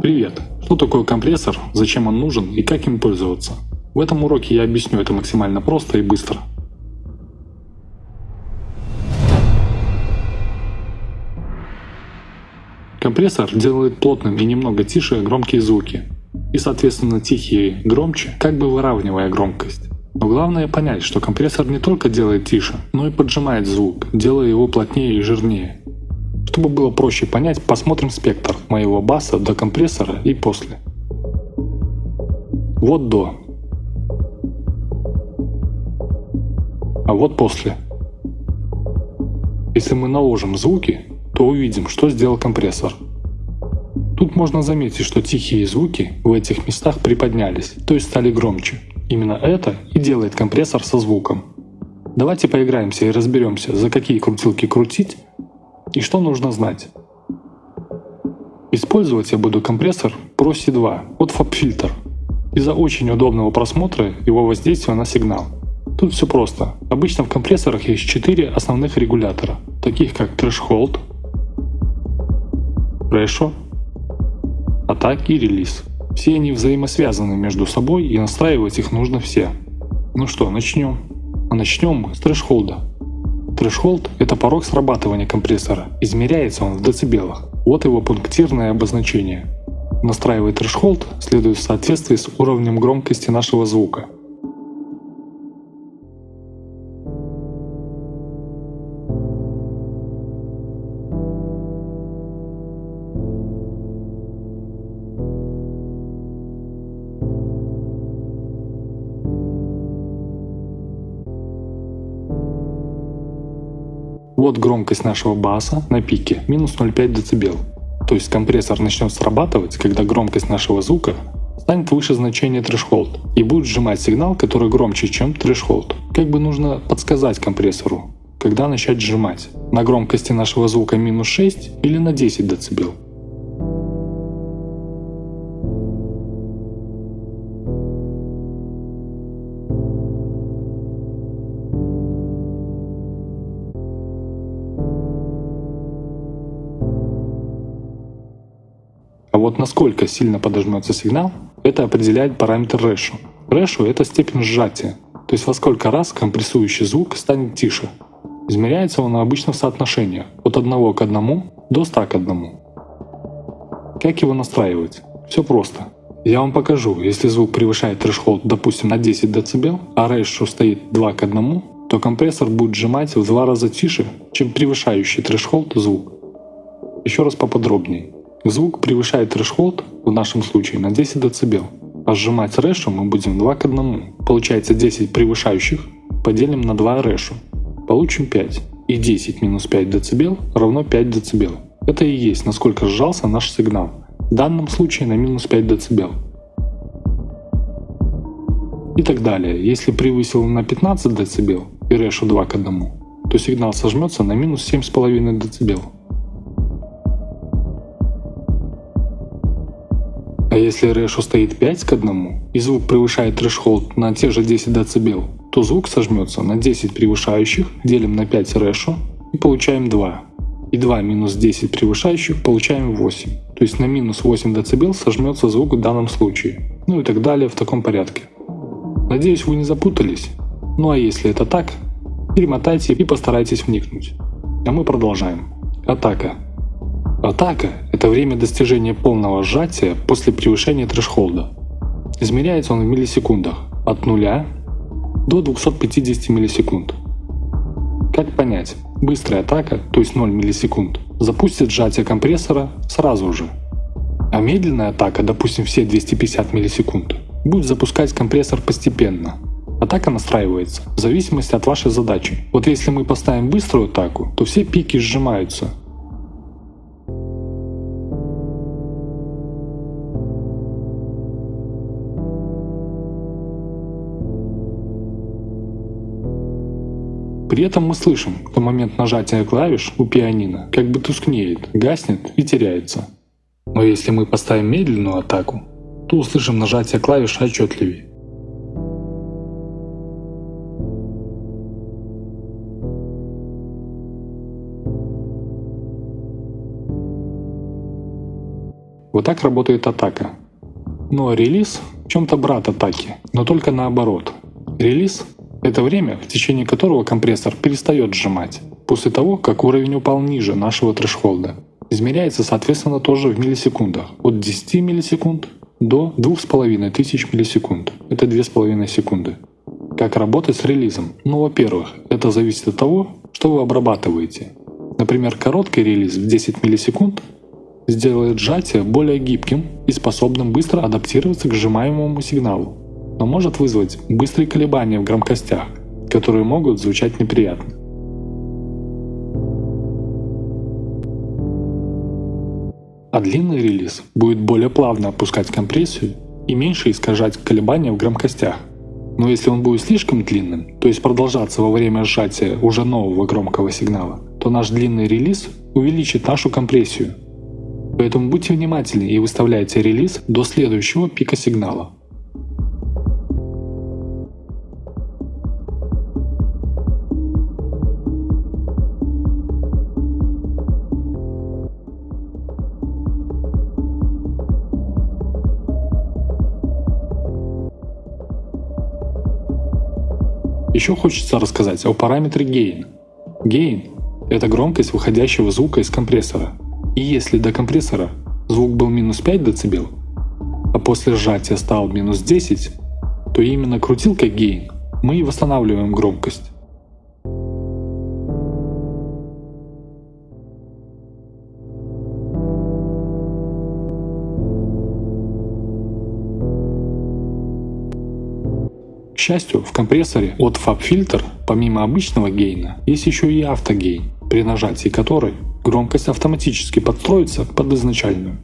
Привет! Что такое компрессор, зачем он нужен и как им пользоваться? В этом уроке я объясню это максимально просто и быстро. Компрессор делает плотным и немного тише громкие звуки, и соответственно тихие громче, как бы выравнивая громкость. Но главное понять, что компрессор не только делает тише, но и поджимает звук, делая его плотнее и жирнее. Чтобы было проще понять, посмотрим спектр моего баса до компрессора и после. Вот до. А вот после. Если мы наложим звуки, то увидим, что сделал компрессор. Тут можно заметить, что тихие звуки в этих местах приподнялись, то есть стали громче. Именно это и делает компрессор со звуком. Давайте поиграемся и разберемся, за какие крутилки крутить, и что нужно знать? Использовать я буду компрессор Pro C2 от FabFilter из-за очень удобного просмотра его воздействия на сигнал. Тут все просто. Обычно в компрессорах есть 4 основных регулятора, таких как Threshold, Ratio, Attack и Release. Все они взаимосвязаны между собой и настраивать их нужно все. Ну что, начнем. А начнем с Threshold. Threshold – это порог срабатывания компрессора. Измеряется он в децибелах. Вот его пунктирное обозначение. Настраивать threshold следует в соответствии с уровнем громкости нашего звука. Вот громкость нашего баса на пике минус 0,5 дБ. То есть компрессор начнет срабатывать, когда громкость нашего звука станет выше значения threshold и будет сжимать сигнал, который громче, чем threshold. Как бы нужно подсказать компрессору, когда начать сжимать. На громкости нашего звука минус 6 или на 10 дБ. Вот насколько сильно подожмется сигнал, это определяет параметр Ratio. Ratio — это степень сжатия, то есть во сколько раз компрессующий звук станет тише. Измеряется он обычно в соотношениях от 1 к 1 до 100 к 1. Как его настраивать? Все просто. Я вам покажу, если звук превышает threshold, допустим, на 10 дБ, а ratio стоит 2 к 1, то компрессор будет сжимать в два раза тише, чем превышающий threshold звук. Еще раз поподробнее. Звук превышает threshold, в нашем случае, на 10 дБ, а сжимать ratio мы будем 2 к 1. Получается 10 превышающих поделим на 2 ratio. Получим 5. И 10 минус 5 дБ равно 5 дБ. Это и есть насколько сжался наш сигнал. В данном случае на минус 5 дБ. И так далее. Если превысил на 15 дБ и ratio 2 к 1, то сигнал сожмется на минус 7,5 дБ. Если ratio стоит 5 к 1 и звук превышает threshold на те же 10 дБ, то звук сожмется на 10 превышающих, делим на 5 ratio и получаем 2. И 2 минус 10 превышающих получаем 8. То есть на минус 8 дБ сожмется звук в данном случае. Ну и так далее в таком порядке. Надеюсь вы не запутались. Ну а если это так, перемотайте и постарайтесь вникнуть. А мы продолжаем. Атака. Атака – это время достижения полного сжатия после превышения трэшхолда. Измеряется он в миллисекундах от 0 до 250 миллисекунд. Как понять? Быстрая атака, то есть 0 миллисекунд, запустит сжатие компрессора сразу же. А медленная атака, допустим все 250 миллисекунд, будет запускать компрессор постепенно. Атака настраивается в зависимости от вашей задачи. Вот если мы поставим быструю атаку, то все пики сжимаются, При этом мы слышим, что момент нажатия клавиш у пианино как бы тускнеет, гаснет и теряется. Но если мы поставим медленную атаку, то услышим нажатие клавиш отчетливее. Вот так работает атака. А релиз в чем-то брат атаки, но только наоборот. Релиз — это время, в течение которого компрессор перестает сжимать, после того, как уровень упал ниже нашего трэшхолда. Измеряется, соответственно, тоже в миллисекундах, от 10 миллисекунд до 2500 миллисекунд. Это 2,5 секунды. Как работать с релизом? Ну, во-первых, это зависит от того, что вы обрабатываете. Например, короткий релиз в 10 миллисекунд сделает сжатие более гибким и способным быстро адаптироваться к сжимаемому сигналу, но может вызвать быстрые колебания в громкостях, которые могут звучать неприятно. А длинный релиз будет более плавно опускать компрессию и меньше искажать колебания в громкостях. Но если он будет слишком длинным, то есть продолжаться во время сжатия уже нового громкого сигнала, то наш длинный релиз увеличит нашу компрессию. Поэтому будьте внимательны и выставляйте релиз до следующего пика сигнала. Еще хочется рассказать о параметре Gain. Gain — это громкость выходящего звука из компрессора. И если до компрессора звук был минус 5 дБ, а после сжатия стал минус 10, то именно крутилкой Gain мы и восстанавливаем громкость. К счастью, в компрессоре от FabFilter, помимо обычного гейна, есть еще и автогейн, при нажатии которой громкость автоматически подстроится под изначальную.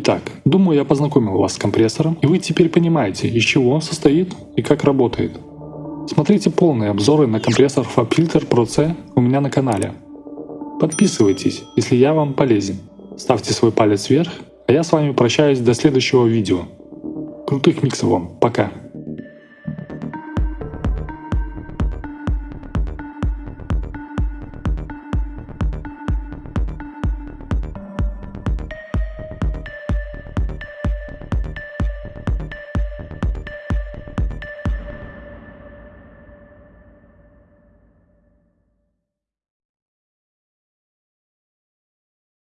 Итак, думаю я познакомил вас с компрессором, и вы теперь понимаете, из чего он состоит и как работает. Смотрите полные обзоры на компрессор FabFilter Pro C у меня на канале. Подписывайтесь, если я вам полезен. Ставьте свой палец вверх, а я с вами прощаюсь до следующего видео. Крутых миксов вам, пока!